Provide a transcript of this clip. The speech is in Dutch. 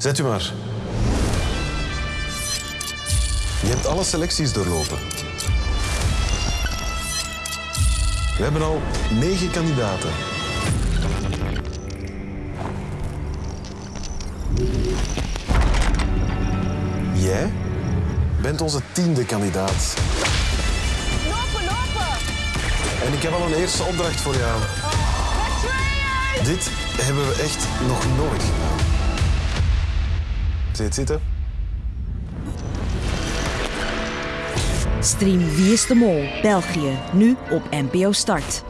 Zet u maar. Je hebt alle selecties doorlopen. We hebben al negen kandidaten. Jij bent onze tiende kandidaat. Lopen, lopen! En ik heb al een eerste opdracht voor jou. Dit hebben we echt nog nooit gedaan. Zie je het zitten? Stream Wie is de Mol België nu op NPO Start.